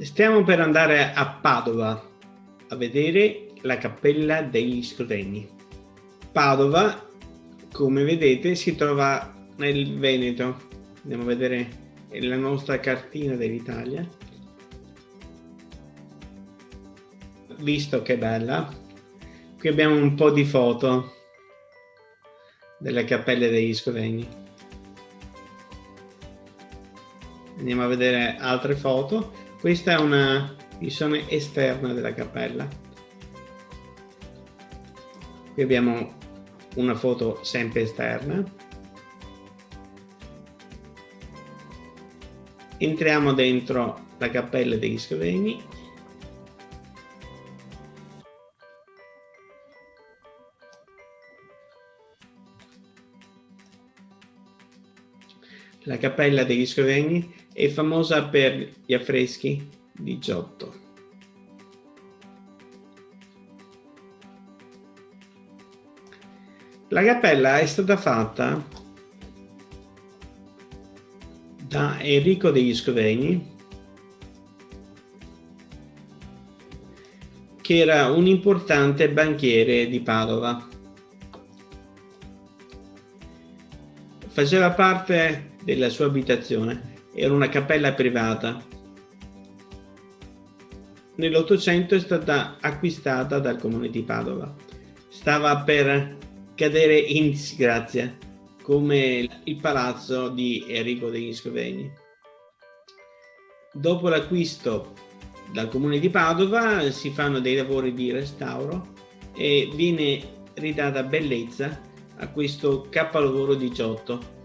Stiamo per andare a Padova a vedere la Cappella degli Scrovegni. Padova, come vedete, si trova nel Veneto. Andiamo a vedere la nostra cartina dell'Italia. Visto che bella. Qui abbiamo un po' di foto delle cappelle degli Scrovegni. Andiamo a vedere altre foto questa è una visione esterna della cappella. Qui abbiamo una foto sempre esterna. Entriamo dentro la cappella degli Scrovegni. La cappella degli Scrovegni è famosa per gli affreschi di Giotto. La cappella è stata fatta da Enrico degli Scrovegni che era un importante banchiere di Padova. Faceva parte della sua abitazione era una cappella privata. Nell'Ottocento è stata acquistata dal comune di Padova. Stava per cadere in disgrazia, come il palazzo di Enrico degli Scrovegni. Dopo l'acquisto dal comune di Padova si fanno dei lavori di restauro e viene ridata bellezza a questo di Giotto